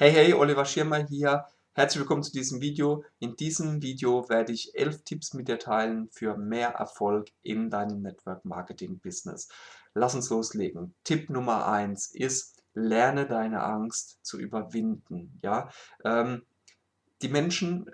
Hey, hey, Oliver Schirmer hier. Herzlich willkommen zu diesem Video. In diesem Video werde ich elf Tipps mit dir teilen für mehr Erfolg in deinem Network Marketing Business. Lass uns loslegen. Tipp Nummer eins ist, lerne deine Angst zu überwinden. Ja, ähm, die Menschen,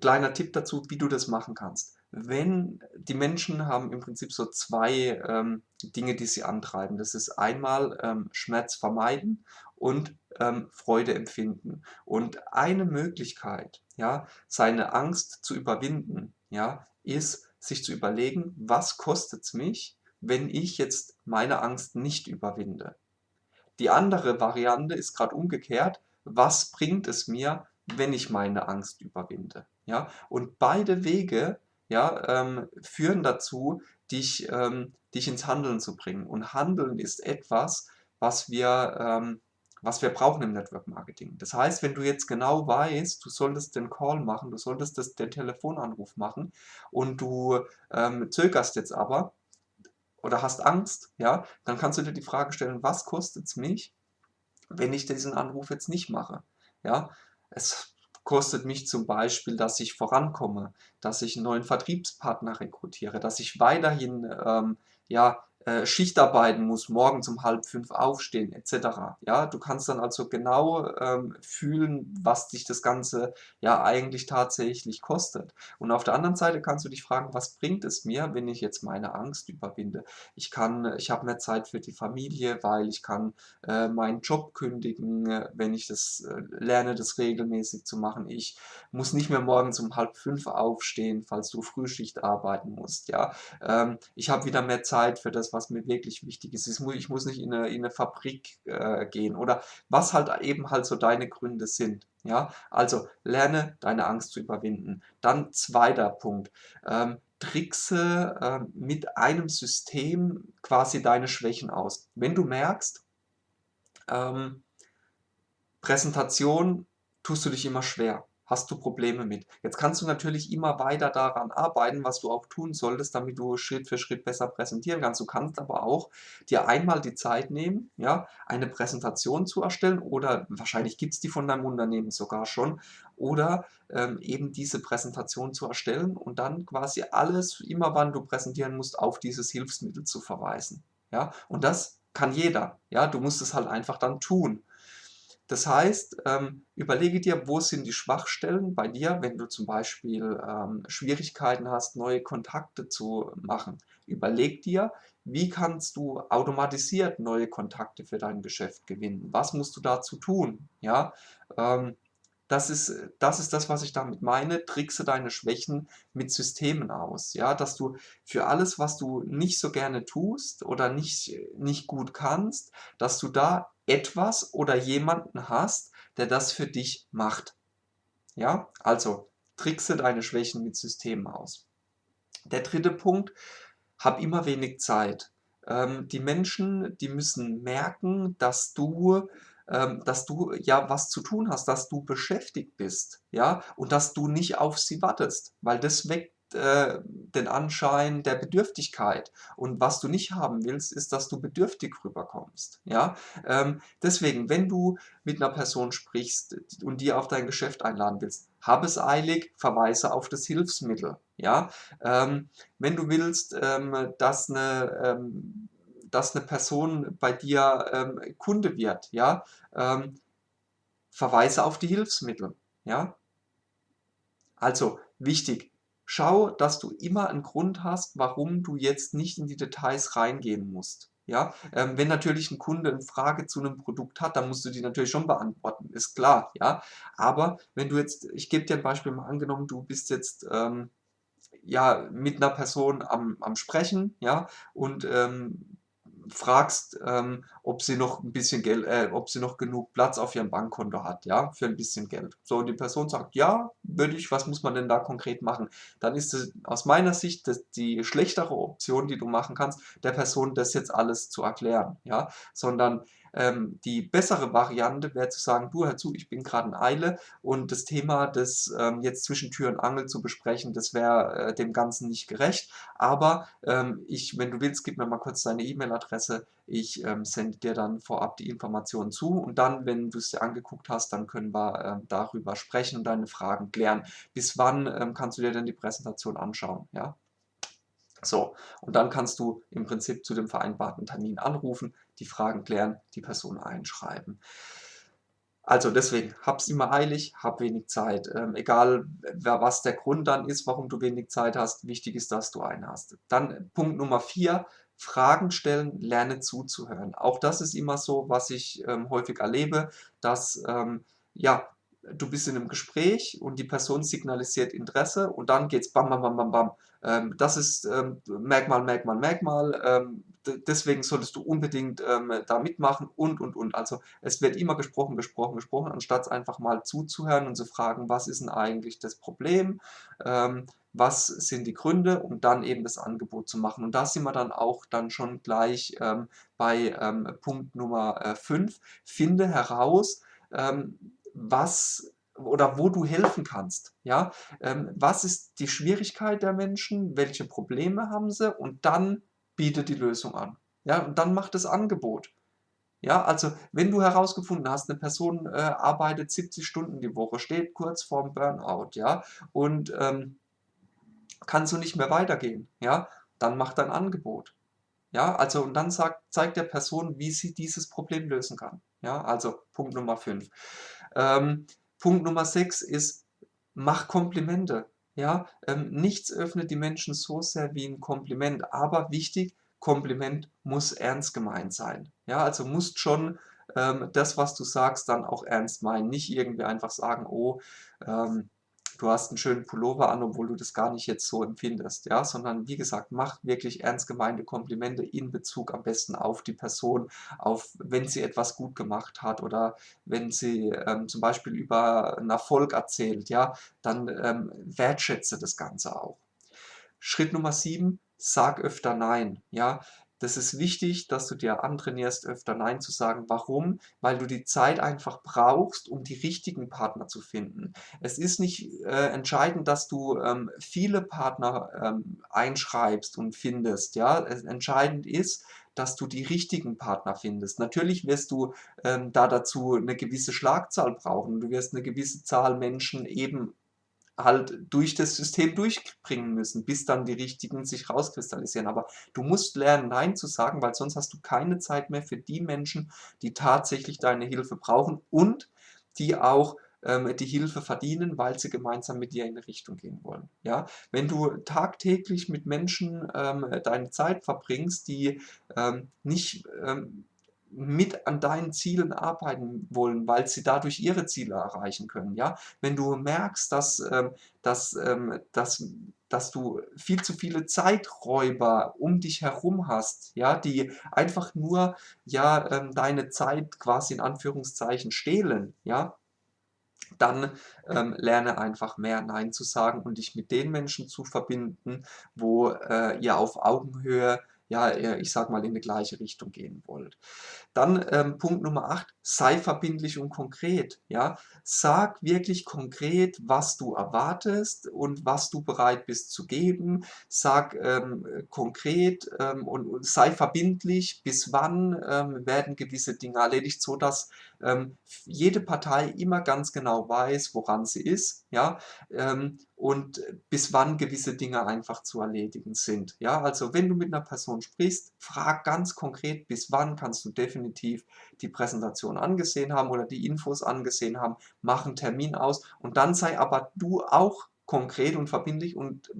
kleiner Tipp dazu, wie du das machen kannst. Wenn die Menschen haben im Prinzip so zwei ähm, Dinge, die sie antreiben. Das ist einmal ähm, Schmerz vermeiden und ähm, Freude empfinden. Und eine Möglichkeit, ja, seine Angst zu überwinden, ja, ist, sich zu überlegen, was kostet es mich, wenn ich jetzt meine Angst nicht überwinde. Die andere Variante ist gerade umgekehrt, was bringt es mir, wenn ich meine Angst überwinde. Ja? Und beide Wege ja, ähm, führen dazu, dich, ähm, dich ins Handeln zu bringen. Und Handeln ist etwas, was wir ähm, was wir brauchen im Network Marketing. Das heißt, wenn du jetzt genau weißt, du solltest den Call machen, du solltest das, den Telefonanruf machen und du ähm, zögerst jetzt aber oder hast Angst, ja, dann kannst du dir die Frage stellen, was kostet es mich, wenn ich diesen Anruf jetzt nicht mache? Ja, es kostet mich zum Beispiel, dass ich vorankomme, dass ich einen neuen Vertriebspartner rekrutiere, dass ich weiterhin ähm, ja, äh, Schicht arbeiten muss, morgens um halb fünf aufstehen etc. Ja, du kannst dann also genau ähm, fühlen, was dich das Ganze ja eigentlich tatsächlich kostet. Und auf der anderen Seite kannst du dich fragen, was bringt es mir, wenn ich jetzt meine Angst überwinde? Ich kann, ich habe mehr Zeit für die Familie, weil ich kann äh, meinen Job kündigen, äh, wenn ich das äh, lerne, das regelmäßig zu machen. Ich muss nicht mehr morgens um halb fünf aufstehen, falls du Frühschicht arbeiten musst. Ja, ähm, ich habe wieder mehr Zeit für das, was mir wirklich wichtig ist. Ich muss nicht in eine, in eine Fabrik äh, gehen oder was halt eben halt so deine Gründe sind. Ja, also lerne deine Angst zu überwinden. Dann zweiter Punkt. Ähm, trickse äh, mit einem System quasi deine Schwächen aus. Wenn du merkst, ähm, Präsentation tust du dich immer schwer hast du Probleme mit. Jetzt kannst du natürlich immer weiter daran arbeiten, was du auch tun solltest, damit du Schritt für Schritt besser präsentieren kannst. Du kannst aber auch dir einmal die Zeit nehmen, ja, eine Präsentation zu erstellen oder wahrscheinlich gibt es die von deinem Unternehmen sogar schon oder ähm, eben diese Präsentation zu erstellen und dann quasi alles, immer wann du präsentieren musst, auf dieses Hilfsmittel zu verweisen. Ja, und das kann jeder. Ja, du musst es halt einfach dann tun. Das heißt, ähm, überlege dir, wo sind die Schwachstellen bei dir, wenn du zum Beispiel ähm, Schwierigkeiten hast, neue Kontakte zu machen. Überleg dir, wie kannst du automatisiert neue Kontakte für dein Geschäft gewinnen? Was musst du dazu tun? Ja, ähm, das ist, das ist das, was ich damit meine. Trickse deine Schwächen mit Systemen aus. Ja, dass du für alles, was du nicht so gerne tust oder nicht, nicht gut kannst, dass du da etwas oder jemanden hast, der das für dich macht. Ja, also trickse deine Schwächen mit Systemen aus. Der dritte Punkt, hab immer wenig Zeit. Ähm, die Menschen, die müssen merken, dass du ähm, dass du ja was zu tun hast, dass du beschäftigt bist, ja, und dass du nicht auf sie wartest, weil das weckt äh, den Anschein der Bedürftigkeit. Und was du nicht haben willst, ist, dass du bedürftig rüberkommst. Ja? Ähm, deswegen, wenn du mit einer Person sprichst und die auf dein Geschäft einladen willst, hab es eilig, verweise auf das Hilfsmittel. Ja? Ähm, wenn du willst, ähm, dass eine ähm, dass eine Person bei dir ähm, Kunde wird, ja, ähm, verweise auf die Hilfsmittel, ja. Also wichtig, schau, dass du immer einen Grund hast, warum du jetzt nicht in die Details reingehen musst. Ja, ähm, wenn natürlich ein Kunde eine Frage zu einem Produkt hat, dann musst du die natürlich schon beantworten, ist klar, ja. Aber wenn du jetzt, ich gebe dir ein Beispiel mal angenommen, du bist jetzt ähm, ja mit einer Person am, am Sprechen, ja, und ähm, fragst, ähm, ob sie noch ein bisschen Geld, äh, ob sie noch genug Platz auf ihrem Bankkonto hat, ja, für ein bisschen Geld. So, und die Person sagt, ja, würde ich, was muss man denn da konkret machen? Dann ist es aus meiner Sicht das, die schlechtere Option, die du machen kannst, der Person das jetzt alles zu erklären, ja, sondern Ähm, die bessere Variante wäre zu sagen, du hör zu, ich bin gerade in Eile und das Thema, das ähm, jetzt zwischen Tür und Angel zu besprechen, das wäre äh, dem Ganzen nicht gerecht. Aber ähm, ich, wenn du willst, gib mir mal kurz deine E-Mail-Adresse. Ich ähm, sende dir dann vorab die Informationen zu und dann, wenn du es dir angeguckt hast, dann können wir äh, darüber sprechen und deine Fragen klären. Bis wann ähm, kannst du dir denn die Präsentation anschauen? Ja? So, und dann kannst du im Prinzip zu dem vereinbarten Termin anrufen, die Fragen klären, die Person einschreiben. Also deswegen, hab's immer eilig, hab wenig Zeit. Ähm, egal, was der Grund dann ist, warum du wenig Zeit hast, wichtig ist, dass du einen hast. Dann Punkt Nummer vier, Fragen stellen, lerne zuzuhören. Auch das ist immer so, was ich ähm, häufig erlebe, dass ähm, ja, du bist in einem Gespräch und die Person signalisiert Interesse und dann geht's bam, bam, bam, bam, bam. Ähm, das ist ähm, Merkmal, Merkmal, Merkmal. Ähm, deswegen solltest du unbedingt ähm, da mitmachen und, und, und. Also es wird immer gesprochen, gesprochen, gesprochen, anstatt einfach mal zuzuhören und zu fragen, was ist denn eigentlich das Problem, ähm, was sind die Gründe, um dann eben das Angebot zu machen. Und da sind wir dann auch dann schon gleich ähm, bei Punkt Nummer 5. Äh, Finde heraus, was oder wo du helfen kannst. Ja? Ähm, was ist die Schwierigkeit der Menschen? Welche Probleme haben sie? Und dann biete die Lösung an. Ja? Und dann mach das Angebot. Ja, also wenn du herausgefunden hast, eine Person äh, arbeitet 70 Stunden die Woche, steht kurz vorm Burnout, ja, und ähm, kann so nicht mehr weitergehen, ja, dann mach dein Angebot. Ja, also und dann sagt, zeigt der Person, wie sie dieses Problem lösen kann. Ja, also Punkt Nummer 5. Ähm, Punkt Nummer 6 ist, mach Komplimente. Ja, ähm, nichts öffnet die Menschen so sehr wie ein Kompliment, aber wichtig, Kompliment muss ernst gemeint sein. Ja, also musst schon ähm, das, was du sagst, dann auch ernst meinen. Nicht irgendwie einfach sagen, oh, ähm, du hast einen schönen Pullover an, obwohl du das gar nicht jetzt so empfindest, ja, sondern wie gesagt, mach wirklich ernst gemeinte Komplimente in Bezug am besten auf die Person, auf wenn sie etwas gut gemacht hat oder wenn sie ähm, zum Beispiel über einen Erfolg erzählt, ja, dann ähm, wertschätze das Ganze auch. Schritt Nummer 7, sag öfter Nein, ja, das ist wichtig, dass du dir antrainierst, öfter Nein zu sagen. Warum? Weil du die Zeit einfach brauchst, um die richtigen Partner zu finden. Es ist nicht äh, entscheidend, dass du ähm, viele Partner ähm, einschreibst und findest. Ja? Es, entscheidend ist, dass du die richtigen Partner findest. Natürlich wirst du ähm, da dazu eine gewisse Schlagzahl brauchen. Du wirst eine gewisse Zahl Menschen eben halt durch das System durchbringen müssen, bis dann die richtigen sich rauskristallisieren. Aber du musst lernen, Nein zu sagen, weil sonst hast du keine Zeit mehr für die Menschen, die tatsächlich deine Hilfe brauchen und die auch ähm, die Hilfe verdienen, weil sie gemeinsam mit dir in eine Richtung gehen wollen. Ja? Wenn du tagtäglich mit Menschen ähm, deine Zeit verbringst, die ähm, nicht ähm, mit an deinen Zielen arbeiten wollen, weil sie dadurch ihre Ziele erreichen können. Ja? Wenn du merkst, dass, ähm, dass, ähm, dass, dass du viel zu viele Zeiträuber um dich herum hast, ja, die einfach nur ja, ähm, deine Zeit quasi in Anführungszeichen stehlen, ja, dann ähm, lerne einfach mehr Nein zu sagen und dich mit den Menschen zu verbinden, wo äh, ihr auf Augenhöhe ja, ich sag mal, in die gleiche Richtung gehen wollt. Dann ähm, Punkt Nummer 8, sei verbindlich und konkret. Ja? Sag wirklich konkret, was du erwartest und was du bereit bist zu geben. Sag ähm, konkret ähm, und, und, sei verbindlich, bis wann ähm, werden gewisse Dinge erledigt, sodass ähm, jede Partei immer ganz genau weiß, woran sie ist. Ja? Und bis wann gewisse Dinge einfach zu erledigen sind. Ja, also wenn du mit einer Person sprichst, frag ganz konkret, bis wann kannst du definitiv die Präsentation angesehen haben oder die Infos angesehen haben, mach einen Termin aus und dann sei aber du auch konkret und verbindlich und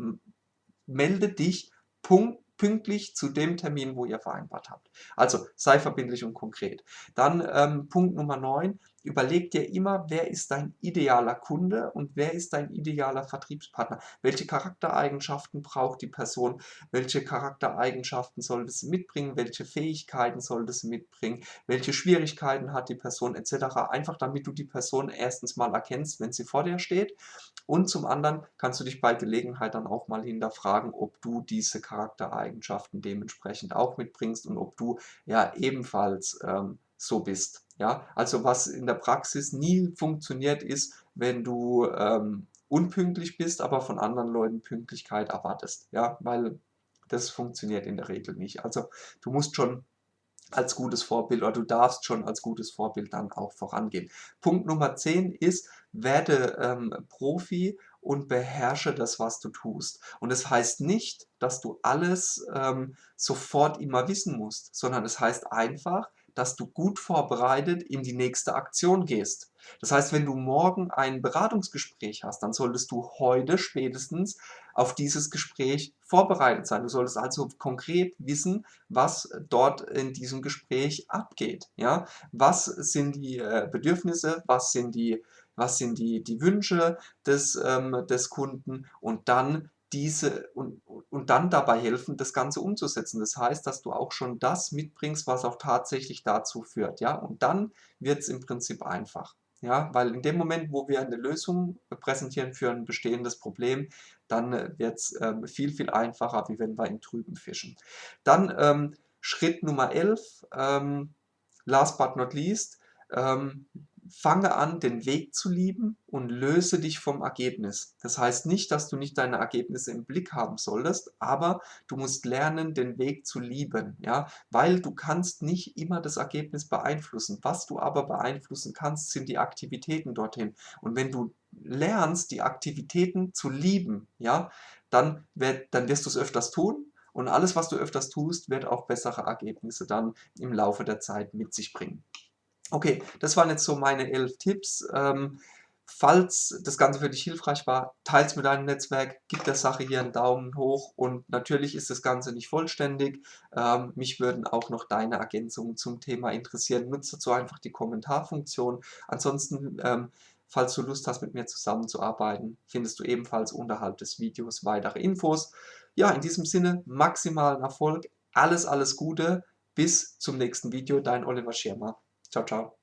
melde dich punkt pünktlich zu dem Termin, wo ihr vereinbart habt. Also sei verbindlich und konkret. Dann ähm, Punkt Nummer 9, überleg dir immer, wer ist dein idealer Kunde und wer ist dein idealer Vertriebspartner. Welche Charaktereigenschaften braucht die Person, welche Charaktereigenschaften sollte sie mitbringen, welche Fähigkeiten sollte sie mitbringen, welche Schwierigkeiten hat die Person etc. Einfach damit du die Person erstens mal erkennst, wenn sie vor dir steht und zum anderen kannst du dich bei Gelegenheit dann auch mal hinterfragen, ob du diese Charaktereigenschaften dementsprechend auch mitbringst und ob du ja ebenfalls ähm, so bist. Ja? Also was in der Praxis nie funktioniert ist, wenn du ähm, unpünktlich bist, aber von anderen Leuten Pünktlichkeit erwartest. Ja? Weil das funktioniert in der Regel nicht. Also du musst schon als gutes Vorbild oder du darfst schon als gutes Vorbild dann auch vorangehen. Punkt Nummer 10 ist, werde ähm, Profi und beherrsche das, was du tust. Und das heißt nicht, dass du alles ähm, sofort immer wissen musst, sondern es heißt einfach, dass du gut vorbereitet in die nächste Aktion gehst. Das heißt, wenn du morgen ein Beratungsgespräch hast, dann solltest du heute spätestens auf dieses Gespräch vorbereitet sein. Du solltest also konkret wissen, was dort in diesem Gespräch abgeht. Ja? Was sind die äh, Bedürfnisse, was sind die, was sind die, die Wünsche des, ähm, des Kunden und dann diese und, und dann dabei helfen, das Ganze umzusetzen. Das heißt, dass du auch schon das mitbringst, was auch tatsächlich dazu führt. Ja? Und dann wird es im Prinzip einfach. Ja? Weil in dem Moment, wo wir eine Lösung präsentieren für ein bestehendes Problem, dann äh, wird es ähm, viel, viel einfacher, wie wenn wir im Trüben fischen. Dann ähm, Schritt Nummer 11, ähm, last but not least, ähm, fange an, den Weg zu lieben und löse dich vom Ergebnis. Das heißt nicht, dass du nicht deine Ergebnisse im Blick haben solltest, aber du musst lernen, den Weg zu lieben, ja, weil du kannst nicht immer das Ergebnis beeinflussen. Was du aber beeinflussen kannst, sind die Aktivitäten dorthin. Und wenn du lernst, die Aktivitäten zu lieben, ja, dann, dann wirst du es öfters tun und alles, was du öfters tust, wird auch bessere Ergebnisse dann im Laufe der Zeit mit sich bringen. Okay, das waren jetzt so meine elf Tipps. Ähm, falls das Ganze für dich hilfreich war, teile es mit deinem Netzwerk, gib der Sache hier einen Daumen hoch und natürlich ist das Ganze nicht vollständig. Ähm, mich würden auch noch deine Ergänzungen zum Thema interessieren. Nutze dazu einfach die Kommentarfunktion. Ansonsten, ähm, falls du Lust hast, mit mir zusammenzuarbeiten, findest du ebenfalls unterhalb des Videos weitere Infos. Ja, in diesem Sinne, maximalen Erfolg, alles, alles Gute, bis zum nächsten Video, dein Oliver Schirmer. Ciao, ciao.